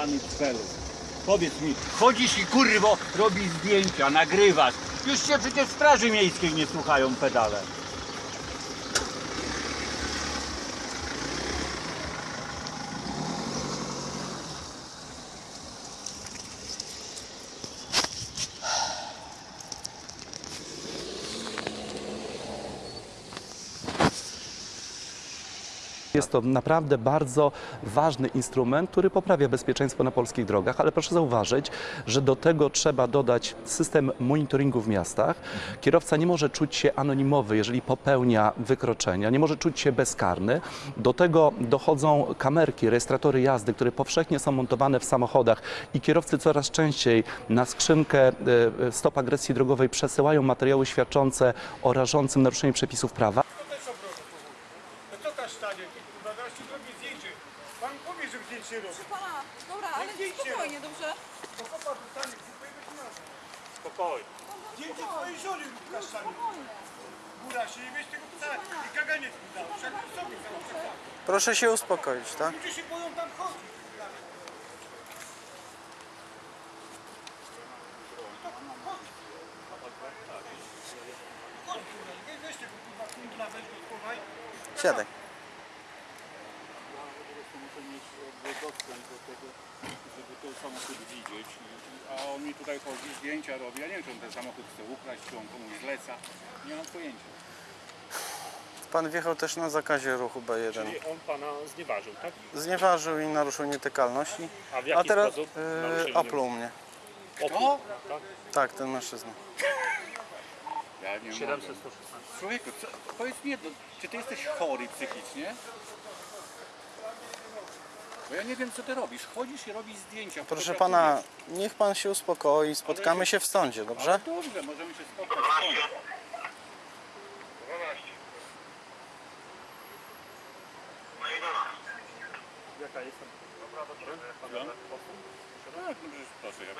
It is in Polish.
Pany celu. Powiedz mi, chodzisz i kurwo robisz zdjęcia, nagrywasz. Już się przecież Straży Miejskiej nie słuchają pedale. Jest to naprawdę bardzo ważny instrument, który poprawia bezpieczeństwo na polskich drogach, ale proszę zauważyć, że do tego trzeba dodać system monitoringu w miastach. Kierowca nie może czuć się anonimowy, jeżeli popełnia wykroczenia, nie może czuć się bezkarny. Do tego dochodzą kamerki, rejestratory jazdy, które powszechnie są montowane w samochodach i kierowcy coraz częściej na skrzynkę e, e, stop agresji drogowej przesyłają materiały świadczące o rażącym naruszeniu przepisów prawa. No stanie? Kurwa, zaraz ci zrobię zdjęcie. Pan powie, że zdjęcie robi. Pana, dobra, ale zdjęcie spokojnie, dobrze? To dostanie. Spokojnie. Zdjęcie twojej żony kasztanie. Góra się nie wiesz tego psa i kaganiec mi dał. Wszak sobie zaraz. Proszę się uspokoić, tak? Ludzie się boją tam chodzić. Chodź, kurwa, weź tego kurwa kundla, weź go schowaj. Siadaj. muszę dostęp do tego, żeby ten samochód widzieć. A on mi tutaj chodzi, zdjęcia robi. Ja nie wiem, czy on ten samochód chce ukraść, czy on komuś zleca. Nie mam pojęcia. Pan wjechał też na zakazie ruchu B1. Czyli on pana znieważył, tak? Znieważył i naruszył nietykalności. A w jaki A teraz sposób yy, naruszył opluł mnie. Opór, tak? Tak, ten mężczyzna. Ja nie 700 mogę. 116. Człowieku, co, powiedz mi jedno, czy ty jesteś chory psychicznie? Bo ja nie wiem, co ty robisz. Chodzisz i robisz zdjęcia. Proszę pana, niech pan się uspokoi, spotkamy się w sądzie, dobrze? Ale dobrze, możemy się spotkać w sądzie. Jaka jest tam? Tak, no przecież proszę. Ja...